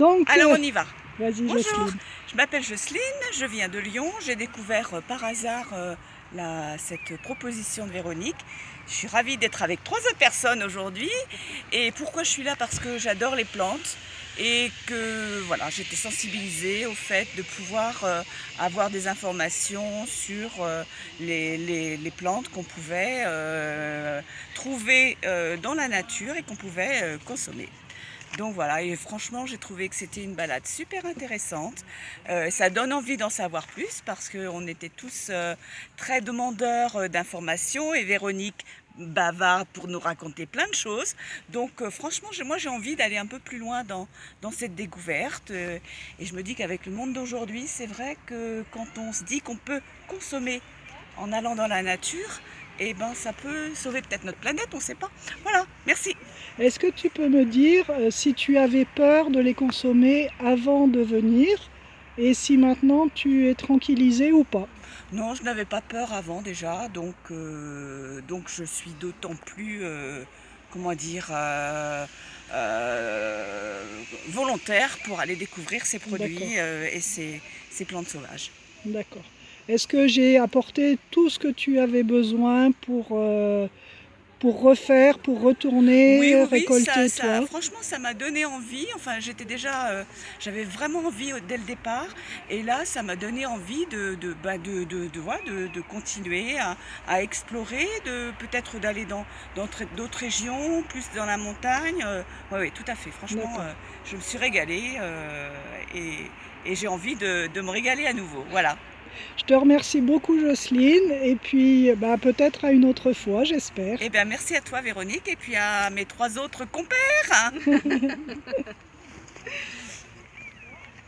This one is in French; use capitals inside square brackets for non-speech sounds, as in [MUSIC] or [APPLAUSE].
Donc, Alors euh, on y va. Bonjour, Jocelyne. je m'appelle Jocelyne, je viens de Lyon. J'ai découvert euh, par hasard euh, la- cette proposition de Véronique. Je suis ravie d'être avec trois autres personnes aujourd'hui. Et pourquoi je suis là? Parce que j'adore les plantes et que voilà, j'étais sensibilisée au fait de pouvoir euh, avoir des informations sur les, les- les plantes qu'on pouvait trouver dans la nature et qu'on pouvait consommer. Donc voilà, et franchement, j'ai trouvé que c'était une balade super intéressante. Euh, ça donne envie d'en savoir plus parce qu'on était tous euh, très demandeurs euh, d'informations et Véronique bavarde pour nous raconter plein de choses. Donc franchement, moi j'ai envie d'aller un peu plus loin dans, dans cette découverte. et je me dis qu'avec le monde d'aujourd'hui, c'est vrai que quand on se dit qu'on peut consommer en allant dans la nature, eh ben ça peut sauver peut-être notre planète, on ne sait pas. Voilà, merci. Est-ce que tu peux me dire euh, si tu avais peur de les consommer avant de venir et si maintenant tu es tranquillisée ou pas? Non, je n'avais pas peur avant déjà, donc, euh, donc je suis d'autant plus, euh, comment dire, volontaire pour aller découvrir ces produits et ces, ces plantes sauvages. D'accord. Est-ce que j'ai apporté tout ce que tu avais besoin pour, pour refaire, pour retourner, Oui, oui, oui, récolter ça, ça- toi franchement, ça m'a donné envie. Enfin, j'étais déjà, euh, j'avais vraiment envie au- dès le départ, et là, ça m'a donné envie de, de, bah, de, de, de, voilà, de- de continuer à, à explorer, de peut-être d'aller dans dans tr- d'autres régions, plus dans la montagne. oui, oui, tout à fait. Franchement, euh, je me suis régalée euh, et, et j'ai envie de, de me régaler à nouveau. Voilà. Je te remercie beaucoup Jocelyne et puis bah, peut-être à une autre fois, j'espère. Eh bien, merci à toi, Véronique, et puis à mes trois autres compères. [LAUGHS]